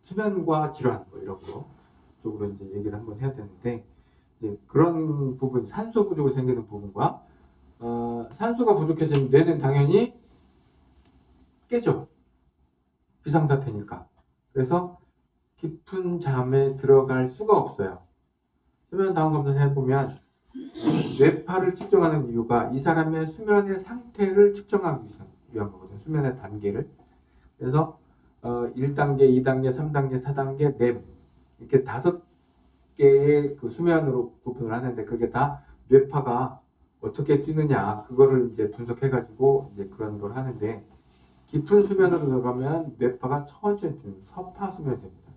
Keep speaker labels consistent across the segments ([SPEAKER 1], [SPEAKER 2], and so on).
[SPEAKER 1] 수면과 질환 뭐 이런 거 쪽으로 이제 얘기를 한번 해야 되는데 그런 부분 산소 부족으로 생기는 부분과 어, 산소가 부족해지면 뇌는 당연히 깨져. 비상사태니까. 그래서 깊은 잠에 들어갈 수가 없어요. 수면 다운 검사 해보면 뇌파를 측정하는 이유가 이 사람의 수면의 상태를 측정하기 위한 거거든요 수면의 단계를 그래서 어, 1단계, 2단계, 3단계, 4단계, 램 이렇게 다섯 개의 그 수면으로 구분을 하는데 그게 다 뇌파가 어떻게 뛰느냐 그거를 이제 분석해 가지고 이제 그런 걸 하는데 깊은 수면으로 들어가면 뇌파가 천천히 뛰는 서파 수면이 됩니다.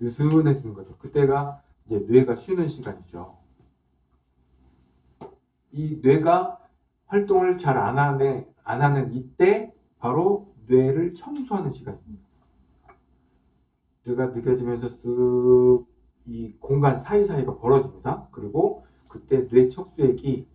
[SPEAKER 1] 느슨해지는 거죠. 그때가 이제 뇌가 쉬는 시간이죠. 이 뇌가 활동을 잘 안 하는, 안 하는 이때 바로 뇌를 청소하는 시간입니다. 뇌가 느껴지면서 쓱 이 공간 사이사이가 벌어집니다. 그리고 그때 뇌 척수액이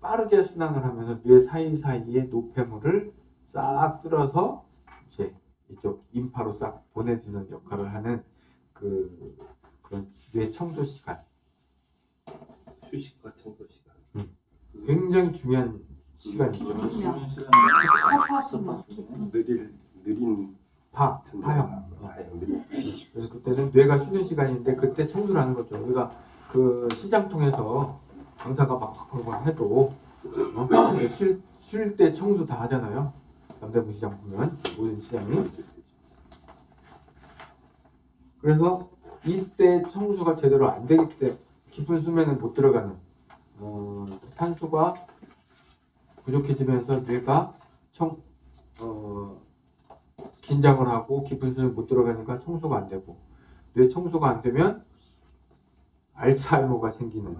[SPEAKER 1] 빠르게 순환을 하면서 뇌 사이사이의 노폐물을 싹 쓸어서 이제 이쪽 인파로 싹 보내주는 역할을 하는 그 그런 뇌 청소 시간.
[SPEAKER 2] 휴식과.
[SPEAKER 1] 굉장히 중요한 시간이죠.
[SPEAKER 3] 수면. 서파 수면.
[SPEAKER 2] 느릴 느린
[SPEAKER 1] 파,
[SPEAKER 2] 틈
[SPEAKER 1] 파형.
[SPEAKER 2] 파형 느린.
[SPEAKER 1] 그래서 그때는 뇌가 쉬는 시간인데 그때 청소를 하는 거죠. 우리가 그 시장 통해서 강사가 막 그런 해도 어? 쉴 때 청소 다 하잖아요. 남대문 시장 보면 모든 시장이. 그래서 이때 청소가 제대로 안 되기 때문에 깊은 수면은 못 들어가는 어, 산소가 부족해지면서 뇌가 청, 어, 긴장을 하고 깊은 수면 못 들어가니까 청소가 안 되고 뇌 청소가 안 되면 알츠하이머가 생기는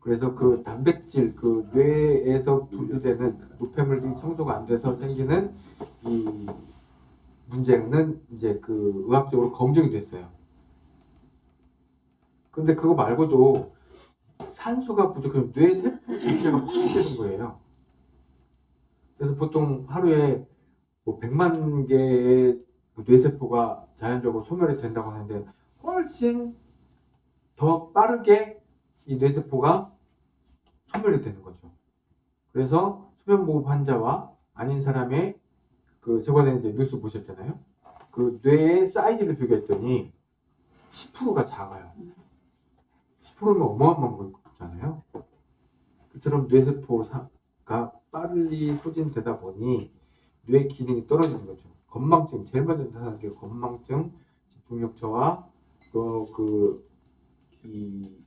[SPEAKER 1] 그래서 그 단백질 그 뇌에서 분비되는 노폐물들이 청소가 안 돼서 생기는 이 문제는 이제 그 의학적으로 검증이 됐어요. 근데 그거 말고도 산소가 부족하면 뇌 세포 자체가 파괴되는 거예요. 그래서 보통 하루에 뭐 100만 개의 그 뇌세포가 자연적으로 소멸이 된다고 하는데 훨씬 더 빠르게 이 뇌세포가 소멸이 되는 거죠. 그래서 수면무호흡 환자와 아닌 사람의 그 저번에 이제 뉴스 보셨잖아요. 그 뇌의 사이즈를 비교했더니 10%가 작아요. 10%면 어마어마한 거잖아요. 그처럼 뇌세포가 빨리 소진되다 보니 뇌 기능이 떨어지는 거죠. 건망증, 제일 먼저 나타나는 게 건망증, 집중력 저하, 또 그, 이,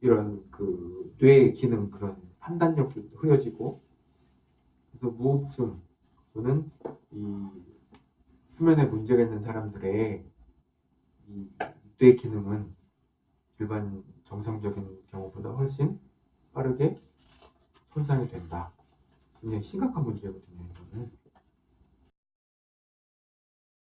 [SPEAKER 1] 이런 그, 뇌 기능 그런 판단력도 흐려지고, 그래서 무호흡증, 또는 이, 수면에 문제가 있는 사람들의 이, 뇌 기능은 일반 정상적인 경우보다 훨씬 빠르게 손상이 된다. 굉장히 심각한 문제거든요, 이거는.